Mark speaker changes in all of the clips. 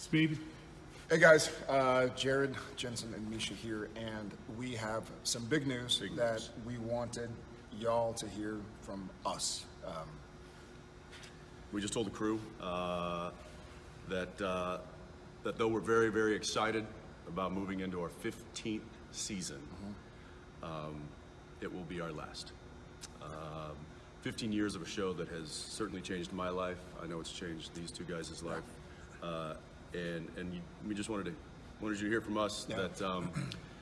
Speaker 1: Speed.
Speaker 2: Hey guys, uh, Jared, Jensen, and Misha here, and we have some big news
Speaker 3: Big
Speaker 2: that
Speaker 3: news.
Speaker 2: we wanted y'all to hear from us. Um,
Speaker 3: We just told the crew uh, that uh, that though we're very very excited about moving into our 15th season, um, it will be our last. Um, 15 years of a show that has certainly changed my life. I know it's changed these two guys' life, uh, and and you, we just wanted to wanted you to hear from us
Speaker 2: Yeah.
Speaker 3: that um,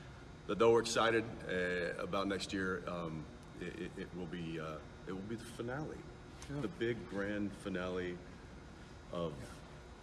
Speaker 3: that though we're excited uh, about next year, um, it, it, it will be uh, it will be the finale, the big grand finale of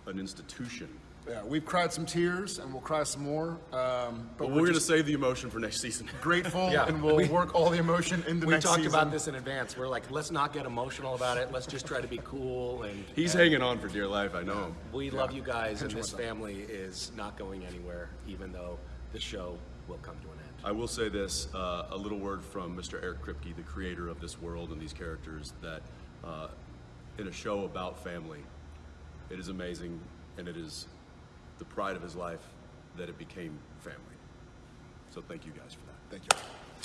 Speaker 3: an institution.
Speaker 2: Yeah, we've cried some tears, and we'll cry some more. Um, but
Speaker 3: But
Speaker 2: we're,
Speaker 3: we're going to save the emotion for next season.
Speaker 2: grateful,
Speaker 4: Yeah,
Speaker 2: and we'll
Speaker 4: we-
Speaker 2: work all the emotion into
Speaker 4: We
Speaker 2: next
Speaker 4: We
Speaker 2: talked
Speaker 4: about this in advance. We're like, let's not get emotional about it. Let's just try to be cool and.
Speaker 3: He's
Speaker 4: and
Speaker 3: hanging on for dear life. I know him.
Speaker 4: We love you guys, and this
Speaker 2: myself.
Speaker 4: family is not going anywhere, even though the show will come to an end.
Speaker 3: I will say this: uh, a little word from Mr. Eric Kripke, the creator of this world and these characters, that uh, in a show about family, it is amazing, and it is the pride of his life that it became family. So thank you guys for that.
Speaker 2: Thank you.